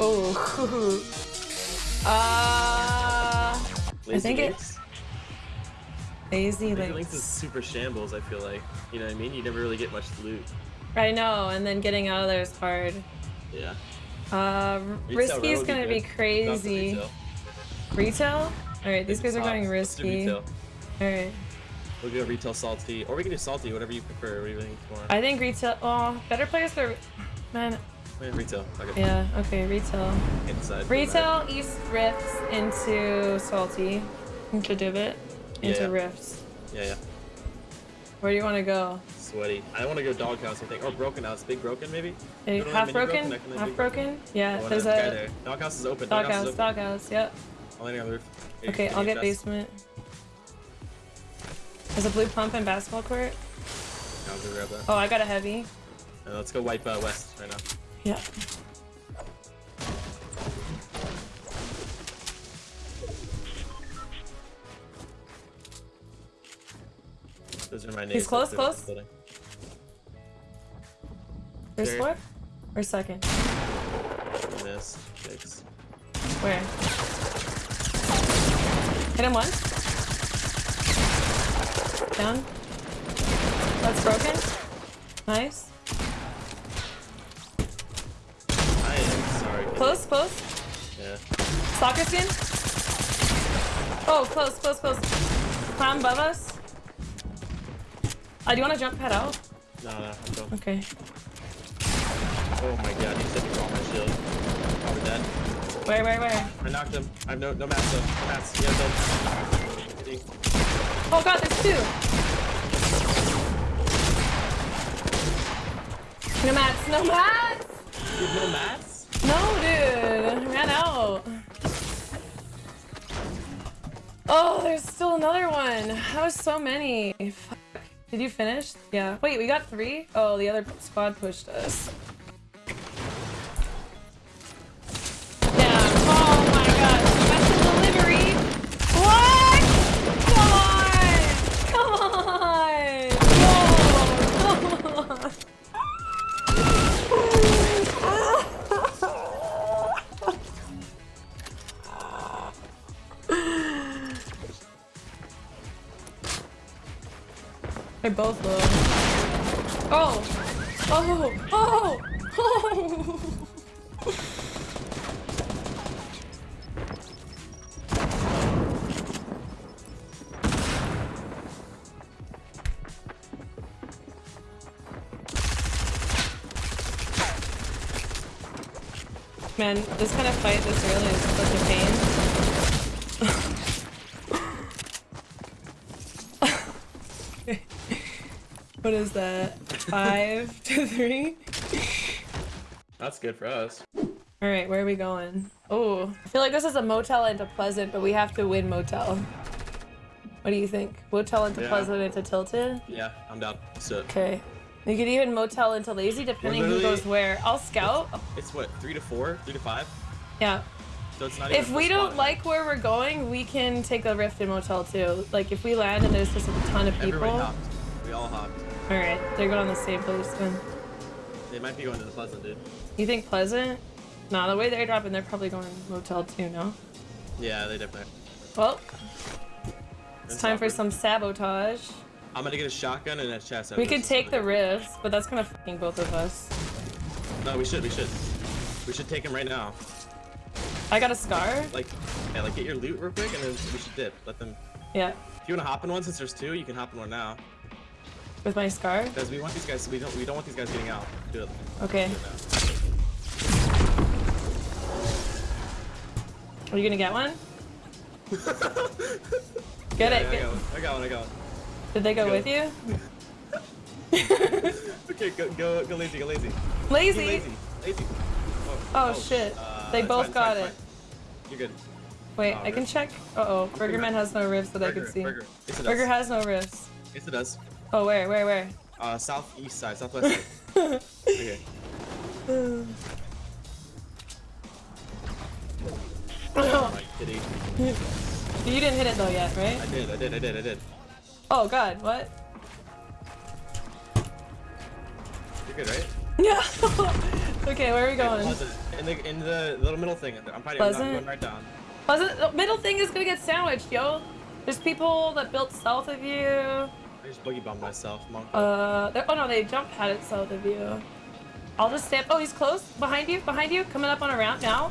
Oh. uh, I think it- Links? lazy Lazy links. Links is super shambles, I feel like. You know what I mean? You never really get much loot. I know, and then getting out of there is hard. Yeah. Uh, risky is gonna be the crazy. retail. Retail? All right, these guys are going. Risky. All right, We'll go retail salty, or we can do salty, whatever you prefer. What do you think more? I think retail. Oh, better players for. Man, Yeah, retail. Okay. yeah. Okay, retail. Inside. Retail east rifts into salty, into divot, into Yeah. rifts. Yeah, yeah. Where do you want to go? Sweaty. I want to go doghouse, I think. Or broken house. Big broken, maybe? Hey, Go to that half broken? broken, Half big broken? Yeah, there's a there. Doghouse is open. doghouse. Doghouse. Yep. I'm landing on the roof. Here, Okay, I'll get chest? basement. There's a blue pump and basketball court. Yeah, I'll go grab that. Oh, I got a heavy. Uh, let's go wipe uh, west right now. Yeah. Those are my names. He's close, the close. building. First floor? Or second? Miss. Six. Where? Hit him once. Down. That's broken. Nice. I am sorry. kid. Close, close. Yeah. Soccer skin. Oh, close, close, close. Clown above us. Uh, do you want to jump pad out? No, no, I'm done. Okay. Oh my god, he said he all my shield. Probably dead. Where, where, where? I knocked him. I have no, no mats though. No mats. Yeah, done. Oh god, there's two. No mats, no mats! You have no mats? No, dude. I ran out. Oh, there's still another one. That was so many. Fuck. Did you finish? Yeah. Wait, we got three? Oh, the other squad pushed us. They're both low. Oh! Oh! Oh! Oh! Man, this kind of fight this early is such a pain. what is that? Five to three? That's good for us. All right, where are we going? Oh, I feel like this is a motel into Pleasant, but we have to win motel. What do you think? Motel into Yeah. Pleasant into Tilted? Yeah, I'm down. So Okay. We could even motel into Lazy, depending who goes where. I'll scout. it's what, three to four? Three to five? Yeah. So it's not If we don't like where we're going, we can take a rift in motel too. Like if we land and there's just a ton of people. Everybody hopped. We all hopped. Right, they're going on the same place then. They might be going to the Pleasant, dude. You think Pleasant? Nah, the way they're dropping, they're probably going motel too. No. Yeah, they definitely. Well, it's That's time for some sabotage. I'm gonna get a shotgun and a chest. We could take the rifts, but that's gonna fucking both of us. No, we should. We should. We should take him right now. I got a scar. Like, yeah, like get your loot real quick, and then we should dip. Let them. Yeah, If you wanna hop in one, since there's two, you can hop in one now. With my scar. Because we want these guys. We don't. We don't want these guys getting out. Do it. Okay. Are you gonna get one? Get Yeah, it. I Get- got one. I got one. I got one. Did they go Go. with you? Okay, go, go, go lazy, go lazy. Lazy. lazy, lazy. Oh, shit. uh, they both fine, got fine, it. fine. You're good. Wait, Oh, I can check. Uh oh, Burger Man has no ribs that I Burger, can see. Burger. Burger has no ribs. Yes, it does. Oh, where, where, where? Uh, southeast side, southwest side. okay. Oh my kitty. you didn't hit it though yet, right? I did, I did, I did, I did. Oh god, what? You're good, right? Yeah. Okay, where are we going? In the in the little middle thing. I'm. I'm Pleasant? going right down. Pleasant, the middle thing is gonna get sandwiched, yo. There's people that built south of you. I just boogie bombed myself. Uh, oh no, they jump pad it south of you. I'll just stand. Oh, he's close. Behind you, behind you. Coming up on a ramp now.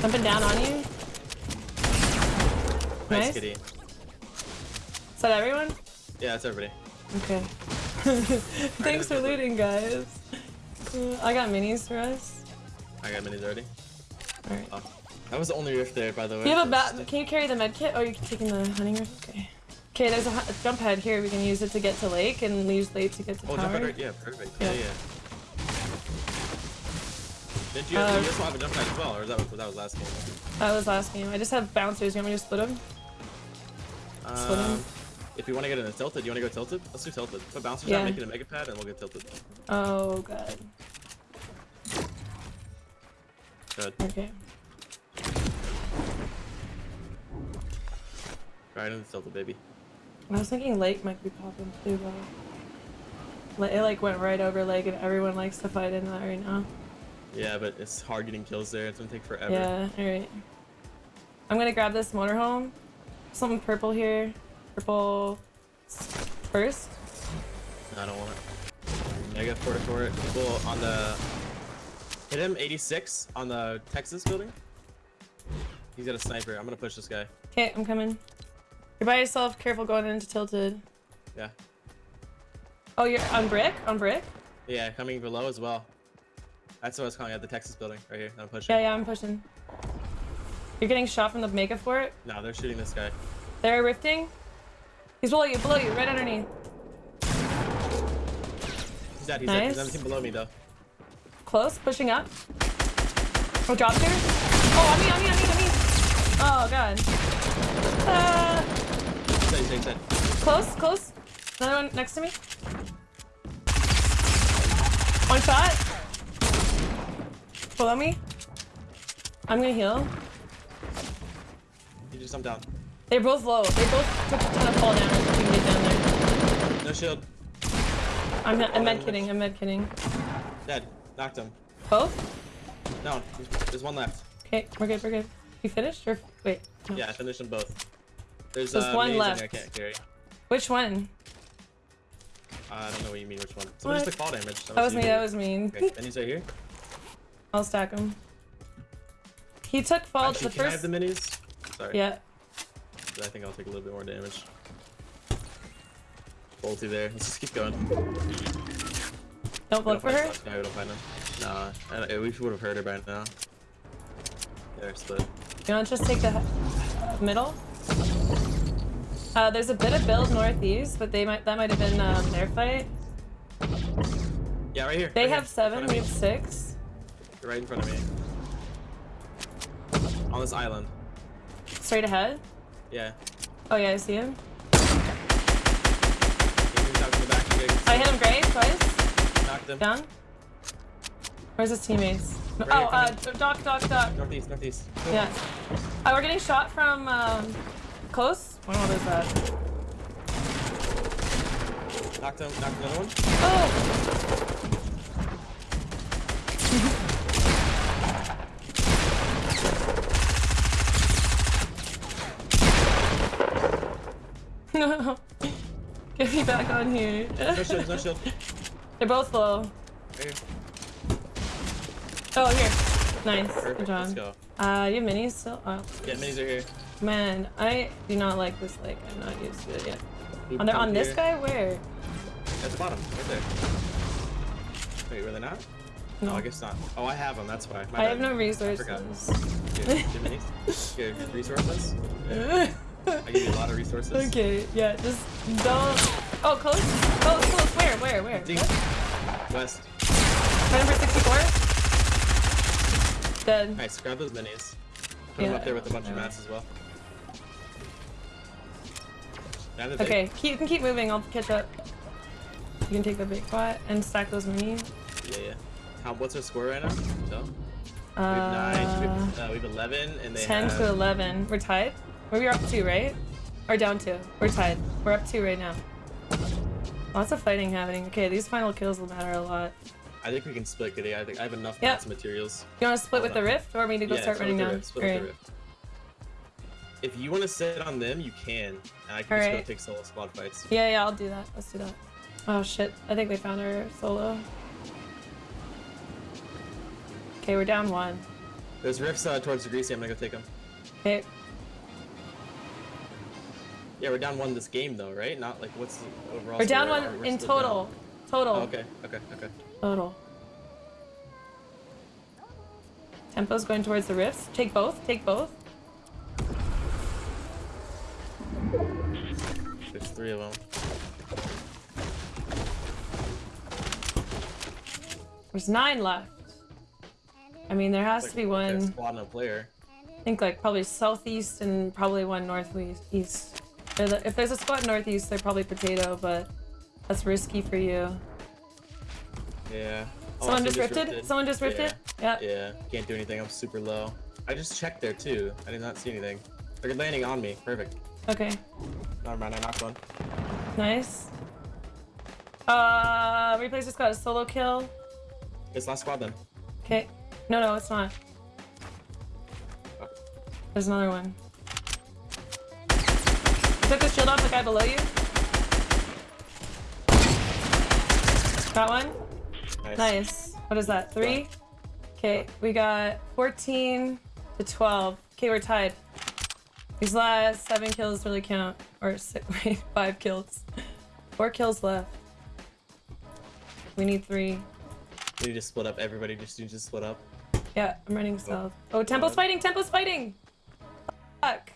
Jumping down on you. nice, nice. kitty. Is that everyone? Yeah, that's everybody. Okay. Thanks for looting, guys. Uh, I got minis for us. I got minis already. Alright. Oh, that was the only rift there, by the way. You have a bat. Can you carry the med kit? Oh, you're taking the hunting rift? Okay. Okay, there's a, a jump pad here. We can use it to get to lake and use lake to get to Oh, tower. jump pad right? Yeah, perfect. Yeah, Yeah. yeah. Didn't you, Uh, you also have a jump pad as well, or is that, that was last game? That was last game. I just have bouncers. You want me to split them? Split 'em? Um, if you want to get in a tilted, do you want to go tilted? Let's do tilted. Put bouncers Yeah. out, make it a mega pad, and we'll get tilted. Oh god. Good. Okay. Right into tilted, baby. I was thinking lake might be popping too, but it like went right over lake, and everyone likes to fight in that right now. Yeah, but it's hard getting kills there. It's gonna take forever. Yeah. All right. I'm gonna grab this motorhome. Something purple here. Purple first. I don't want it. Mega for it for it. People on the hit him 86 on the Texas building. He's got a sniper. I'm gonna push this guy. Okay, I'm coming. You're by yourself. Careful going into tilted. Yeah. Oh, you're on brick. On brick. Yeah, coming below as well. That's what I was calling at the Texas building right here. I'm pushing. Yeah, yeah, I'm pushing. You're getting shot from the mega fort. No, they're shooting this guy. They're rifting. He's below you, below you, right underneath. He's dead. He's dead. He's Nice. everything below me though. Close, pushing up. Oh, dropped here. Oh, on me, on me, on me, on me. Oh, God. Uh, He's dead. He's dead. He's dead. close, close. Another one next to me. One shot. Below me. I'm gonna heal. He just jumped down. They're both low. They both took a ton of fall damage. if We can get down there. No shield. I'm, I'm med kidding. I'm med kidding. Dead. Knocked him. Both? No, There's, there's one left. Okay, we're good. We're good. You finished or wait? no. Yeah, I finished them both. There's, There's uh, one left. I can't carry. Which one? Uh, I don't know what you mean. Which one? Someone just took fall damage. That was you. me. That was me. Okay, he's right here. I'll stack him. He took fall Actually, the can I have the minis? Sorry. Yeah. I think I'll take a little bit more damage. Bolty there. Let's just keep going. Don't look for her. No, we don't find him. Nah, I, we would have heard her by now. There, split. You want to just take the middle? Uh, there's a bit of build northeast, but they might that might have been um, their fight. Yeah, right here. They right have here, seven. We have six. You're right in front of me. On this island. Straight ahead. Yeah. Oh yeah, I see him. He moved out to the back. You guys I hit him great twice. Knocked him. Down. Where's his teammates? Right oh, uh, here, dock, dock, dock. Northeast, northeast. Yeah. Uh, we're getting shot from um, close. What is that? Knocked him. Knocked another one. Oh! no. Get me back on here. No shield, no shield. They're both low. Right here. Oh, here. Nice. Perfect. Good Let's job. go. Uh, you have minis still? Oh, Yeah, minis are here. Man. I do not like this lake. I'm not used to it yet. On, there, on this guy? Where? At the bottom, right there. Wait, were they not? No. Oh, I guess not. Oh, I have them. That's why. My I have no resources. I forgot. Good, good resources. Yeah. I give you a lot of resources. okay, yeah, just don't. Oh, close? Close, close. Where, where, where? What? West. My number 64? Dead. Nice. Grab those minis. Put them up there with a bunch of mats as well. Down to the Okay, keep, you can keep moving. I'll catch up. You can take the big pot and stack those minis. Yeah, yeah. How, what's our score right now? So, we Uh, have nine. We have, uh, we have 11, and they 10 have. to 11. We're tied? We're up two, right? Or down two. We're tied. We're up two right now. Lots of fighting happening. Okay, these final kills will matter a lot. I think we can split, Goody. I think I have enough Yep. materials. You want to split with the rift, or me to go Yeah, start running down? rift, split with the Alright. rift. If you want to sit on them, you can. And I can just Alright. go take solo squad fights. Yeah, yeah, I'll do that. Let's do that. Oh shit, I think we found our solo. Okay, we're down one. There's rifts uh, towards the greasy. I'm gonna go take them. Okay, Yeah, we're down one this game though, right? Not like what's the overall. we're down one in still down. total. Total. Oh, okay, okay, okay. Total. Tempo's going towards the rifts. Take both. Take both. Three of them. There's nine left. I mean, there has It's to be like a one. squad and a player. I think like probably southeast and probably one northeast. East. They're the- If there's a squad northeast, they're probably potato, but that's risky for you. Yeah. Oh, Someone so just rifted? Someone just rifted? Yeah. Yeah. Yeah. Can't do anything. I'm super low. I just checked there too. I did not see anything. They're landing on me. Perfect. Okay. Never mind. I knocked one. Nice. Uh, replace just got a solo kill. It's last squad then. Okay. No, no, it's not. There's another one. You took the shield off the guy below you? Got one? Nice. Nice. What is that? Three? Okay, we got 14 to 12. Okay, we're tied. These last seven kills really count. Or six, wait, five kills. Four kills left. We need three. We need to split up. Everybody just needs to split up. Yeah, I'm running oh. south. Oh, Tempo's fighting! Tempo's fighting! Fuck.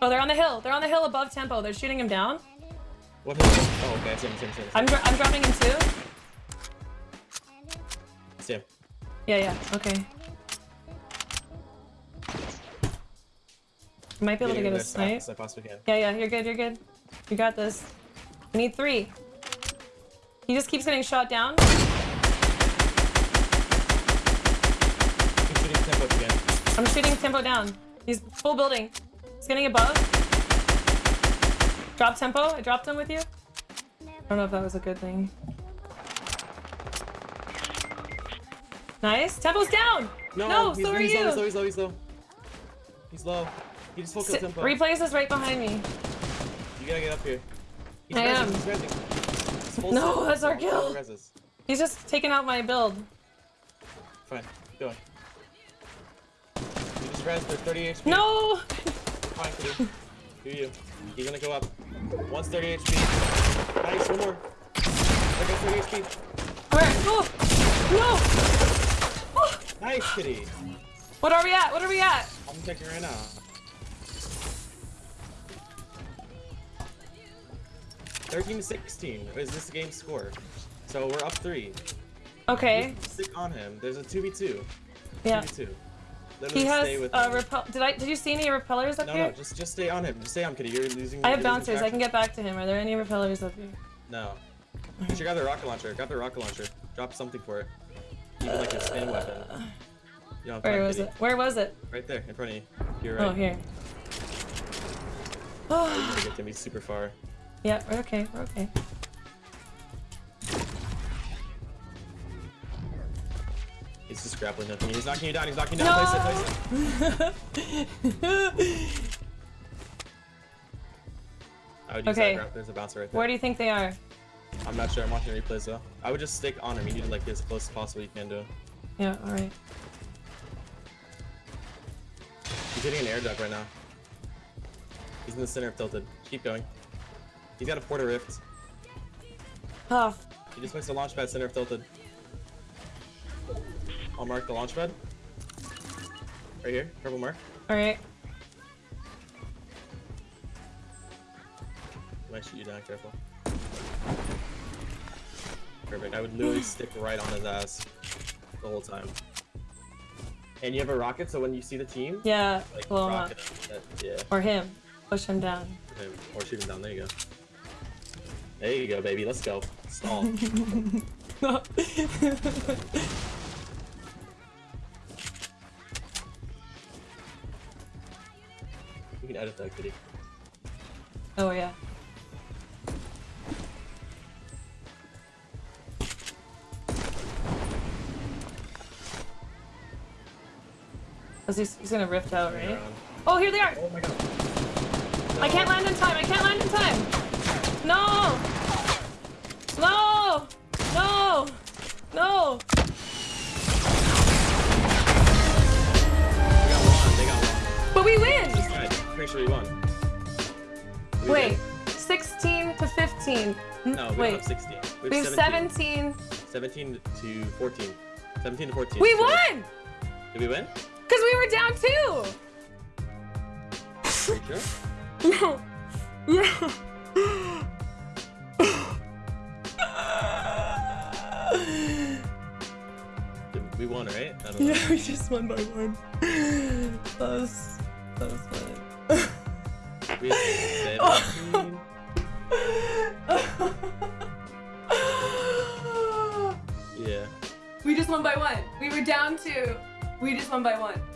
Oh, they're on the hill. They're on the hill above Tempo. They're shooting him down. What? Oh, okay. I see him. I see him. I see him. I'm, dro- I'm dropping him too. Him. Yeah, yeah, okay. Might be able to Getting get a snipe. as I possibly can. Yeah, yeah, you're good, you're good. You got this. We need three. He just keeps getting shot down. Keep shooting tempo again. I'm shooting Tempo down. He's full building. He's getting above. Drop Tempo. I dropped him with you. I don't know if that was a good thing. Nice. Tempo's down! No, he's, so are he's you. Low, he's low. He's low. He's low. He's low. He just S- tempo. Replays is right behind me. You gotta get up here. He's I am. He's rezzing. No, set. that's our kill. rezzes. He's just taking out my build. Fine. Keep going. You just rezzed for 30 HP. No! Fine, do. Do you. He's gonna go up. One's 30 HP. Nice, one more. There goes 30 HP. Where? No! No! Nice, kitty. What are we at? What are we at? I'm checking right now. Thirteen to sixteen is this game's score. So we're up three. Okay. Stick on him. There's a two v two. Yeah. Two. He has stay with uh, him. repel. Did I? Did you see any repellers up No, here? no, no. just just stay on him. Just stay on Kitty. You're losing. I have bouncers. I can get back to him. Are there any repellers up here? No. You should grab the rocket launcher. Grab the rocket launcher. Drop something for it. Even like a spin weapon. Where was it? Where was it? Right there, in front of you. You're right. Oh, here. You're gonna get me super far. yeah, we're okay. We're okay. He's just grappling nothing. He's knocking you down. He's knocking you down. Place it. Place it. I would use Okay. that grab. There's a bouncer right there. Where do you think they are? I'm not sure. I'm watching replays though. I would just stick on him. You need to like get as close as possible you can to him. Yeah. All right. He's hitting an air duct right now. He's in the center of tilted. Keep going. He's got a porter rift. Oh, He just makes a launch pad center of tilted. I'll mark the launch pad. Right here, purple mark. all right. Might shoot you down, careful. Perfect. I would literally stick right on his ass the whole time. And you have a rocket, so when you see the team, Yeah. like blow uh, him up. That- yeah, Or him. Push him down. or shoot him down. There you go. There you go, baby. Let's go. Stall. you can edit that, kitty. oh yeah. Cause he's, he's gonna rift out, right? Oh, here they are! Oh my god. I can't land in time. I can't land in time. No. No. No. No. They got one. They got one. But we win. This guy, pretty sure we won. We Wait. win? 16 to 15. No, we Wait. don't have 16. We We have have 17. 17. 17 to 14. 17 to 14. We So- won. Did we win? Cause we were down two. Pretty sure? yeah. Did- We won, right? I don't know. Yeah, we just won by one. That was that was fun. We Yeah. we just won by one. We were down two. We just won by one.